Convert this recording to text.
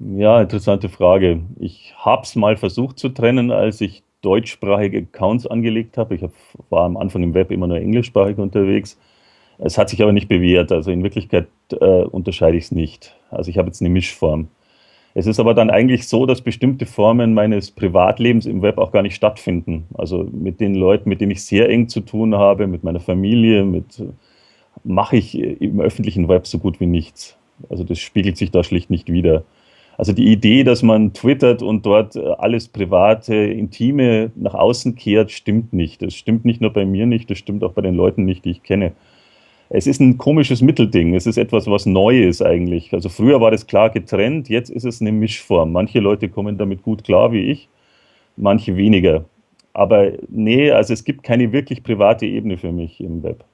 Ja, interessante Frage. Ich habe es mal versucht zu trennen, als ich deutschsprachige Accounts angelegt habe. Ich hab, war am Anfang im Web immer nur englischsprachig unterwegs. Es hat sich aber nicht bewährt. Also in Wirklichkeit äh, unterscheide ich es nicht. Also ich habe jetzt eine Mischform. Es ist aber dann eigentlich so, dass bestimmte Formen meines Privatlebens im Web auch gar nicht stattfinden. Also mit den Leuten, mit denen ich sehr eng zu tun habe, mit meiner Familie, mit mache ich im öffentlichen Web so gut wie nichts. Also das spiegelt sich da schlicht nicht wider. Also die Idee, dass man twittert und dort alles private, intime nach außen kehrt, stimmt nicht. Das stimmt nicht nur bei mir nicht, das stimmt auch bei den Leuten nicht, die ich kenne. Es ist ein komisches Mittelding. Es ist etwas, was neu ist eigentlich. Also früher war das klar getrennt, jetzt ist es eine Mischform. Manche Leute kommen damit gut klar wie ich, manche weniger. Aber nee, also es gibt keine wirklich private Ebene für mich im Web.